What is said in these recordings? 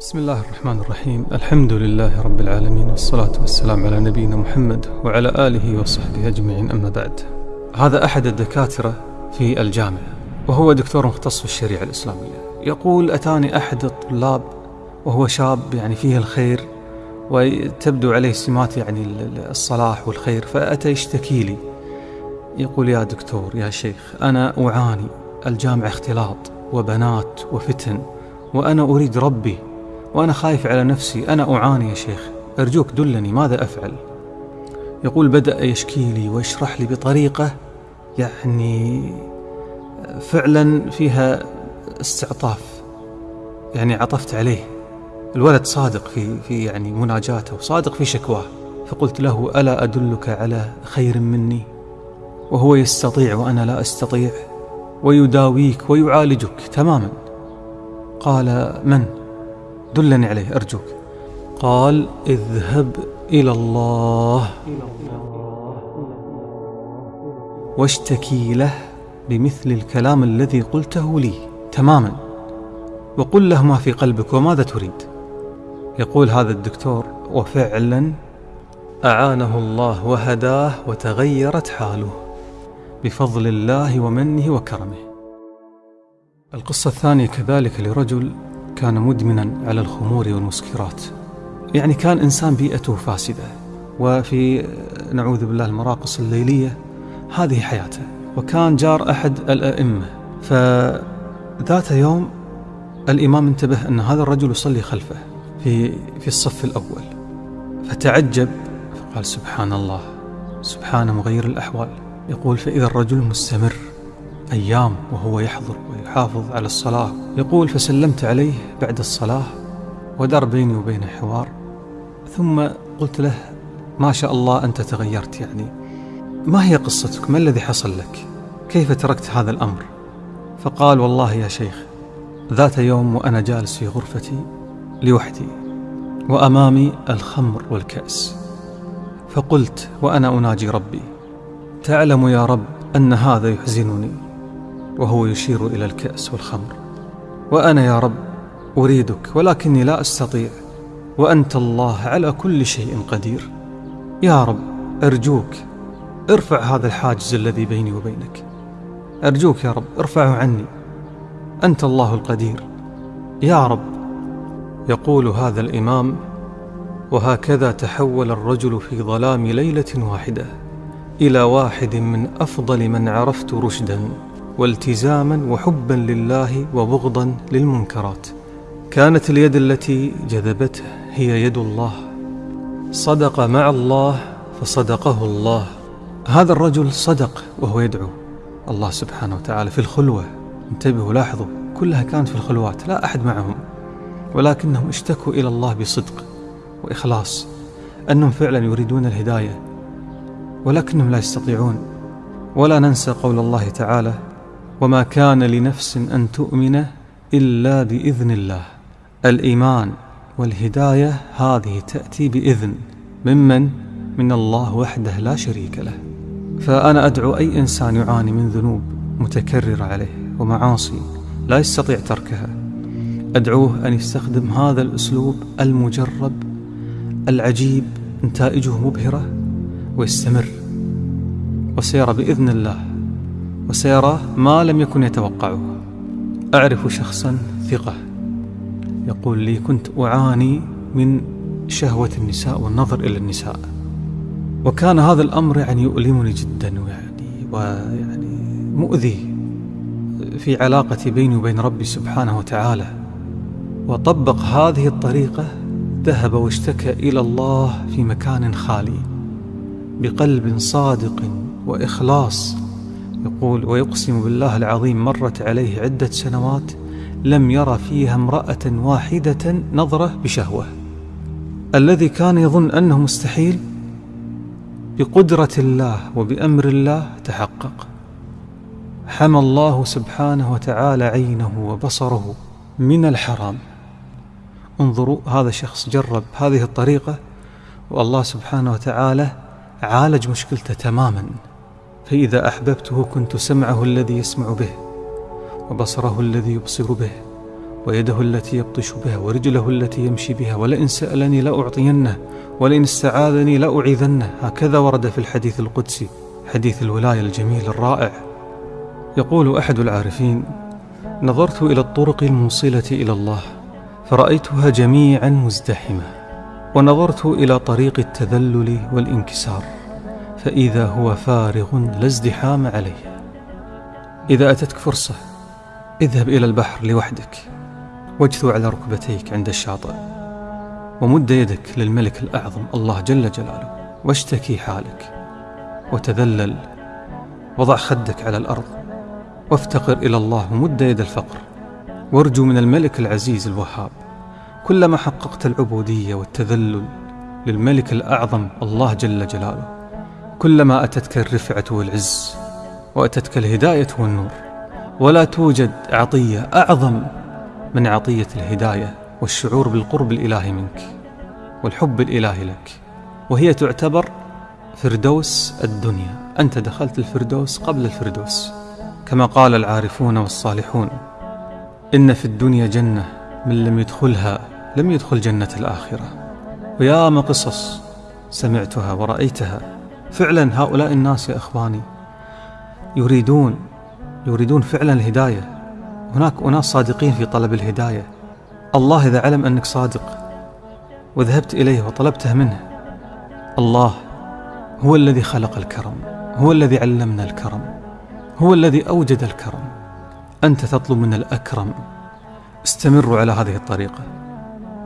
بسم الله الرحمن الرحيم. الحمد لله رب العالمين والصلاة والسلام على نبينا محمد وعلى آله وصحبه أجمعين. أما بعد هذا أحد الدكاترة في الجامعة وهو دكتور مختص في الشريعة الإسلامية. يقول أتاني أحد الطلاب وهو شاب يعني فيه الخير وتبدو عليه سمات يعني الصلاح والخير فأتى يشتكي لي. يقول يا دكتور يا شيخ أنا أعاني الجامعة اختلاط وبنات وفتن وأنا أريد ربي وأنا خايف على نفسي. أنا أعاني يا شيخ. أرجوك دلني ماذا أفعل؟ يقول بدأ يشكي لي ويشرح لي بطريقة يعني فعلا فيها استعطاف. يعني عطفت عليه. الولد صادق في في يعني مناجاته وصادق في شكواه. فقلت له ألا أدلك على خير مني؟ وهو يستطيع وأنا لا أستطيع. ويداويك ويعالجك تماما. قال من؟ دلني عليه أرجوك. قال اذهب إلى الله. واشتكي له بمثل الكلام الذي قلته لي تماما. وقل له ما في قلبك وماذا تريد. يقول هذا الدكتور وفعلا أعانه الله وهداه وتغيرت حاله بفضل الله ومنه وكرمه. القصة الثانية كذلك لرجل كان مدمنا على الخمور والمسكرات. يعني كان إنسان بيئته فاسدة وفي نعوذ بالله المراقص الليلية هذه حياته. وكان جار أحد الأئمة. فذات يوم الإمام انتبه أن هذا الرجل يصلي خلفه في في الصف الأول. فتعجب فقال سبحان الله سبحان مغير الأحوال. يقول فإذا الرجل مستمر أيام وهو يحضر ويحافظ على الصلاة. يقول فسلمت عليه بعد الصلاة ودار بيني وبينه حوار. ثم قلت له ما شاء الله أنت تغيرت يعني. ما هي قصتك؟ ما الذي حصل لك؟ كيف تركت هذا الأمر؟ فقال والله يا شيخ ذات يوم وأنا جالس في غرفتي لوحدي وأمامي الخمر والكأس. فقلت وأنا أناجي ربي تعلم يا رب أن هذا يحزنني. وهو يشير إلى الكأس والخمر. وأنا يا رب أريدك ولكني لا أستطيع. وأنت الله على كل شيء قدير. يا رب أرجوك ارفع هذا الحاجز الذي بيني وبينك. أرجوك يا رب ارفعه عني. أنت الله القدير. يا رب يقول هذا الإمام وهكذا تحول الرجل في ظلام ليلة واحدة إلى واحد من أفضل من عرفت رشدا. والتزاما وحبا لله وبغضا للمنكرات. كانت اليد التي جذبته هي يد الله. صدق مع الله فصدقه الله. هذا الرجل صدق وهو يدعو. الله سبحانه وتعالى في الخلوة. انتبهوا لاحظوا كلها كانت في الخلوات لا أحد معهم. ولكنهم اشتكوا إلى الله بصدق وإخلاص. أنهم فعلا يريدون الهداية ولكنهم لا يستطيعون. ولا ننسى قول الله تعالى وما كان لنفس أن تؤمن إلا بإذن الله. الإيمان والهداية هذه تأتي بإذن ممن؟ من الله وحده لا شريك له. فأنا أدعو أي إنسان يعاني من ذنوب متكررة عليه ومعاصي لا يستطيع تركها. أدعوه أن يستخدم هذا الأسلوب المجرب العجيب نتائجه مبهرة ويستمر. وسيرى بإذن الله. وسيرى ما لم يكن يتوقعه. أعرف شخصا ثقة. يقول لي كنت أعاني من شهوة النساء والنظر إلى النساء. وكان هذا الأمر يعني يؤلمني جدا ويعني ويعني مؤذي في علاقتي بيني وبين ربي سبحانه وتعالى. وطبق هذه الطريقة ذهب واشتكى إلى الله في مكان خالي بقلب صادق وإخلاص يقول ويقسم بالله العظيم مرت عليه عدة سنوات لم يرى فيها امرأة واحدة نظرة بشهوة. الذي كان يظن أنه مستحيل بقدرة الله وبأمر الله تحقق. حمى الله سبحانه وتعالى عينه وبصره من الحرام. انظروا هذا شخص جرب هذه الطريقة والله سبحانه وتعالى عالج مشكلته تماما. فإذا أحببته كنت سمعه الذي يسمع به وبصره الذي يبصر به ويده التي يبطش بها ورجله التي يمشي بها ولئن سألني لأعطينه ولئن استعاذني لأعيذنه. هكذا ورد في الحديث القدسي حديث الولاية الجميل الرائع. يقول أحد العارفين نظرت إلى الطرق الموصلة إلى الله فرأيتها جميعا مزدحمة ونظرت إلى طريق التذلل والانكسار. فإذا هو فارغ لا ازدحام عليه. إذا أتتك فرصة اذهب إلى البحر لوحدك. واجثو على ركبتيك عند الشاطئ. ومد يدك للملك الأعظم الله جل جلاله. واشتكي حالك. وتذلل. وضع خدك على الأرض. وافتقر إلى الله ومد يد الفقر. وارجو من الملك العزيز الوهاب. كلما حققت العبودية والتذلل للملك الأعظم الله جل جلاله. كلما أتتك الرفعة والعز وأتتك الهداية والنور. ولا توجد عطية أعظم من عطية الهداية والشعور بالقرب الإلهي منك والحب الإلهي لك. وهي تعتبر فردوس الدنيا. أنت دخلت الفردوس قبل الفردوس كما قال العارفون والصالحون إن في الدنيا جنة من لم يدخلها لم يدخل جنة الآخرة. وياما قصص سمعتها ورأيتها. فعلا هؤلاء الناس يا إخواني يريدون يريدون فعلا الهداية. هناك أناس صادقين في طلب الهداية. الله إذا علم أنك صادق وذهبت إليه وطلبته منه الله هو الذي خلق الكرم هو الذي علمنا الكرم هو الذي أوجد الكرم. أنت تطلب من الأكرم. استمروا على هذه الطريقة.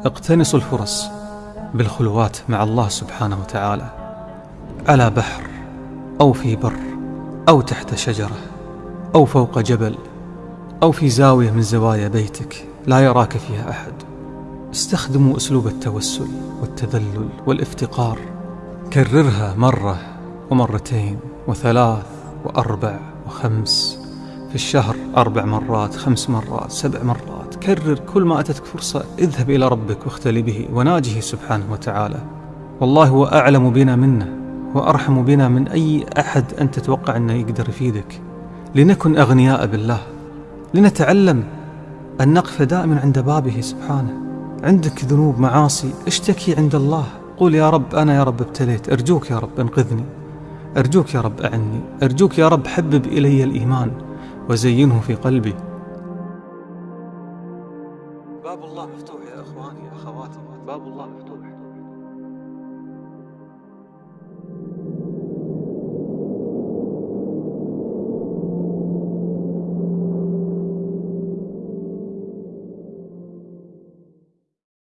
اقتنصوا الفرص بالخلوات مع الله سبحانه وتعالى. على بحر أو في بر أو تحت شجرة أو فوق جبل أو في زاوية من زوايا بيتك لا يراك فيها أحد. استخدموا أسلوب التوسل والتذلل والإفتقار. كررها مرة ومرتين وثلاث وأربع وخمس. في الشهر أربع مرات خمس مرات سبع مرات. كرر كل ما أتتك فرصة. اذهب إلى ربك واختلي به وناجه سبحانه وتعالى. والله هو أعلم بنا منه. وأرحم بنا من أي أحد أنت تتوقع أنه يقدر يفيدك لنكن أغنياء بالله. لنتعلم أن نقف دائما عند بابه سبحانه. عندك ذنوب معاصي اشتكي عند الله. قول يا رب أنا يا رب ابتليت. أرجوك يا رب أنقذني. أرجوك يا رب أعني. أرجوك يا رب حبب إلي الإيمان. وزينه في قلبي. باب الله مفتوح يا إخواني أخواتي باب الله مفتوح.